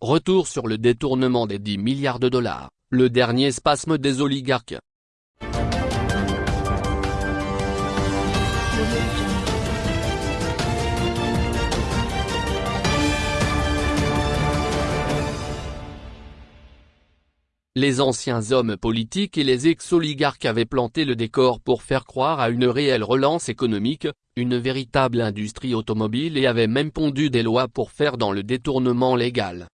retour sur le détournement des 10 milliards de dollars, le dernier spasme des oligarques. Les anciens hommes politiques et les ex-oligarques avaient planté le décor pour faire croire à une réelle relance économique, une véritable industrie automobile et avaient même pondu des lois pour faire dans le détournement légal.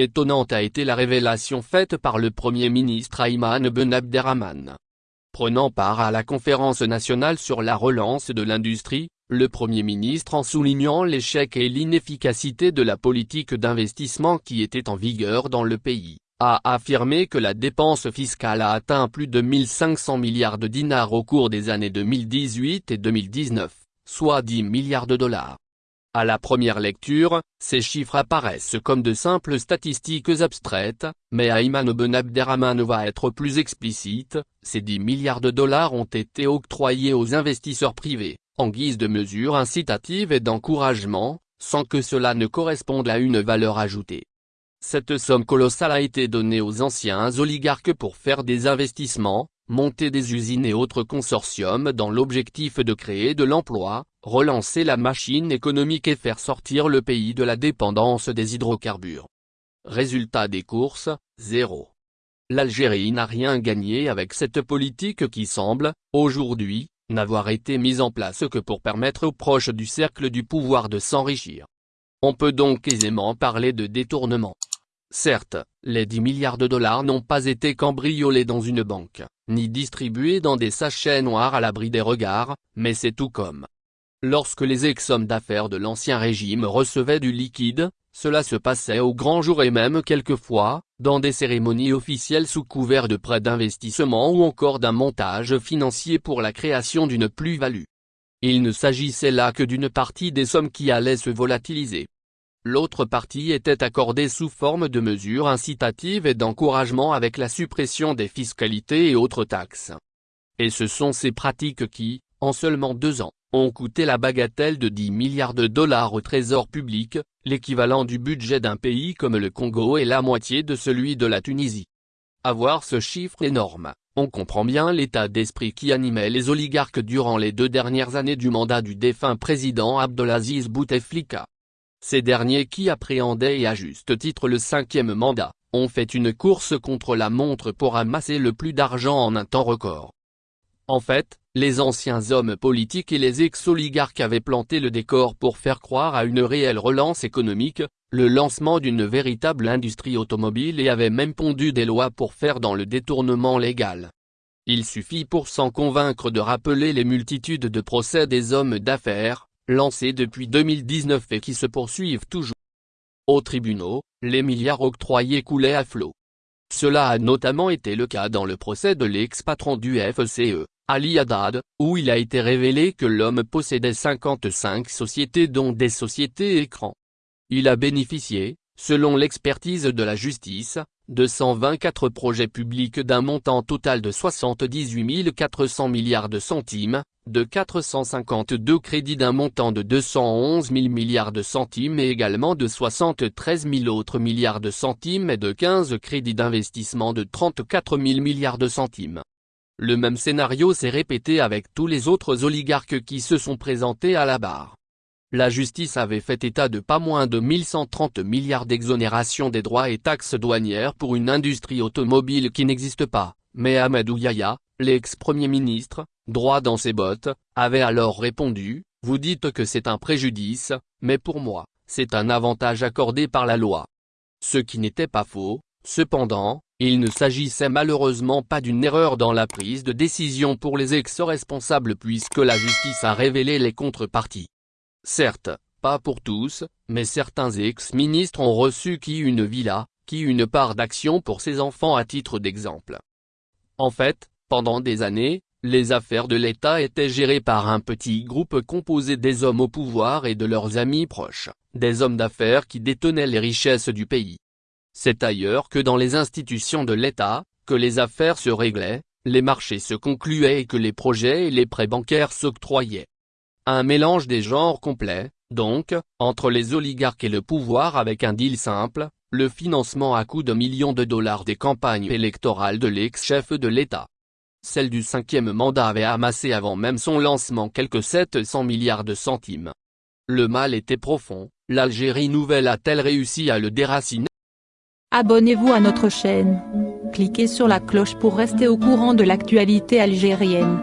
Étonnante a été la révélation faite par le Premier ministre Ayman Ben Abderrahman. Prenant part à la conférence nationale sur la relance de l'industrie, le Premier ministre en soulignant l'échec et l'inefficacité de la politique d'investissement qui était en vigueur dans le pays a affirmé que la dépense fiscale a atteint plus de 1500 milliards de dinars au cours des années 2018 et 2019, soit 10 milliards de dollars. À la première lecture, ces chiffres apparaissent comme de simples statistiques abstraites, mais Ayman Ben Abderrahman va être plus explicite, ces 10 milliards de dollars ont été octroyés aux investisseurs privés, en guise de mesures incitatives et d'encouragement, sans que cela ne corresponde à une valeur ajoutée. Cette somme colossale a été donnée aux anciens oligarques pour faire des investissements, monter des usines et autres consortiums dans l'objectif de créer de l'emploi, relancer la machine économique et faire sortir le pays de la dépendance des hydrocarbures. Résultat des courses, zéro. L'Algérie n'a rien gagné avec cette politique qui semble, aujourd'hui, n'avoir été mise en place que pour permettre aux proches du cercle du pouvoir de s'enrichir. On peut donc aisément parler de détournement. Certes, les 10 milliards de dollars n'ont pas été cambriolés dans une banque, ni distribués dans des sachets noirs à l'abri des regards, mais c'est tout comme. Lorsque les ex-hommes d'affaires de l'ancien régime recevaient du liquide, cela se passait au grand jour et même quelquefois, dans des cérémonies officielles sous couvert de prêts d'investissement ou encore d'un montage financier pour la création d'une plus-value. Il ne s'agissait là que d'une partie des sommes qui allaient se volatiliser. L'autre partie était accordée sous forme de mesures incitatives et d'encouragement avec la suppression des fiscalités et autres taxes. Et ce sont ces pratiques qui, en seulement deux ans, ont coûté la bagatelle de 10 milliards de dollars au trésor public, l'équivalent du budget d'un pays comme le Congo et la moitié de celui de la Tunisie. À voir ce chiffre énorme, on comprend bien l'état d'esprit qui animait les oligarques durant les deux dernières années du mandat du défunt président Abdelaziz Bouteflika. Ces derniers qui appréhendaient et à juste titre le cinquième mandat, ont fait une course contre la montre pour amasser le plus d'argent en un temps record. En fait, les anciens hommes politiques et les ex-oligarques avaient planté le décor pour faire croire à une réelle relance économique, le lancement d'une véritable industrie automobile et avaient même pondu des lois pour faire dans le détournement légal. Il suffit pour s'en convaincre de rappeler les multitudes de procès des hommes d'affaires, lancés depuis 2019 et qui se poursuivent toujours. Aux tribunaux, les milliards octroyés coulaient à flot. Cela a notamment été le cas dans le procès de l'ex-patron du FCE, Ali Haddad, où il a été révélé que l'homme possédait 55 sociétés dont des sociétés écrans. Il a bénéficié, selon l'expertise de la justice, de 124 projets publics d'un montant total de 78 400 milliards de centimes, de 452 crédits d'un montant de 211 000 milliards de centimes et également de 73 000 autres milliards de centimes et de 15 crédits d'investissement de 34 000 milliards de centimes. Le même scénario s'est répété avec tous les autres oligarques qui se sont présentés à la barre. La justice avait fait état de pas moins de 1130 milliards d'exonération des droits et taxes douanières pour une industrie automobile qui n'existe pas, mais Ahmed Ouyaya, l'ex-premier ministre, droit dans ses bottes, avait alors répondu, vous dites que c'est un préjudice, mais pour moi, c'est un avantage accordé par la loi. Ce qui n'était pas faux, cependant, il ne s'agissait malheureusement pas d'une erreur dans la prise de décision pour les ex-responsables puisque la justice a révélé les contreparties. Certes, pas pour tous, mais certains ex-ministres ont reçu qui une villa, qui une part d'action pour ses enfants à titre d'exemple. En fait, pendant des années, les affaires de l'État étaient gérées par un petit groupe composé des hommes au pouvoir et de leurs amis proches, des hommes d'affaires qui détenaient les richesses du pays. C'est ailleurs que dans les institutions de l'État, que les affaires se réglaient, les marchés se concluaient et que les projets et les prêts bancaires s'octroyaient. Un mélange des genres complet, donc, entre les oligarques et le pouvoir avec un deal simple, le financement à coût de millions de dollars des campagnes électorales de l'ex-chef de l'État. Celle du cinquième mandat avait amassé avant même son lancement quelques 700 milliards de centimes. Le mal était profond, l'Algérie nouvelle a-t-elle réussi à le déraciner? Abonnez-vous à notre chaîne. Cliquez sur la cloche pour rester au courant de l'actualité algérienne.